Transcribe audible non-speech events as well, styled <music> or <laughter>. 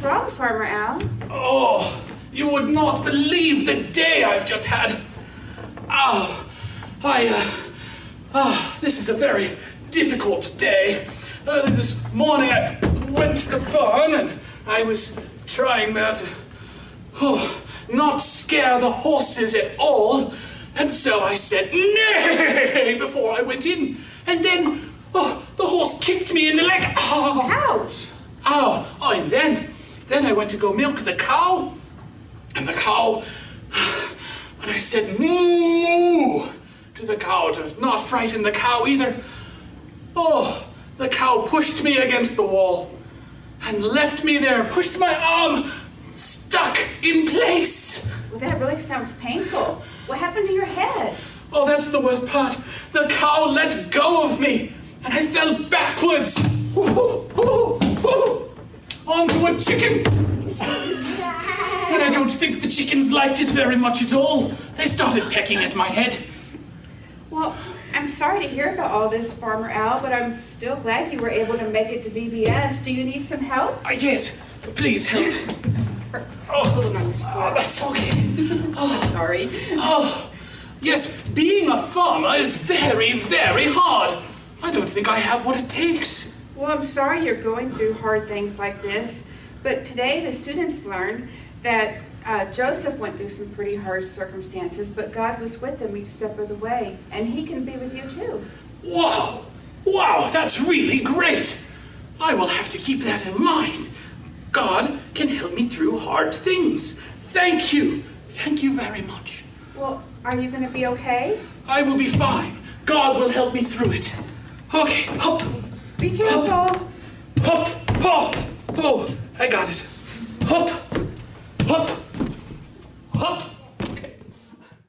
Farmer Al. Oh, you would not believe the day I've just had. Oh, I, uh, oh, this is a very difficult day. Uh, this morning I went to the barn and I was trying there to, oh, not scare the horses at all. And so I said nay <laughs> before I went in. And then, oh, the horse kicked me in the leg. Oh, Ouch! Oh, oh, and then, then I went to go milk the cow, and the cow, <sighs> and I said moo to the cow to not frighten the cow either, oh, the cow pushed me against the wall and left me there, pushed my arm stuck in place. Well, that really sounds painful. What happened to your head? Oh, that's the worst part. The cow let go of me, and I fell backwards Whoo, whoo, whoo, onto a chicken. And I don't think the chickens liked it very much at all. They started pecking at my head. Well, I'm sorry to hear about all this, Farmer Al, but I'm still glad you were able to make it to VBS. Do you need some help? Uh, yes, please help. Oh, on oh, that's okay. <laughs> Oh, Sorry. oh, yes, being a farmer is very, very hard. I don't think I have what it takes. Well, I'm sorry you're going through hard things like this, but today the students learned that uh, Joseph went through some pretty hard circumstances, but God was with him each step of the way, and He can be with you too. Wow! Wow, that's really great! I will have to keep that in mind. God can help me through hard things. Thank you. Thank you very much. Well, are you going to be okay? I will be fine. God will help me through it. Okay, hop, Be careful. hop, hop. Oh, I got it.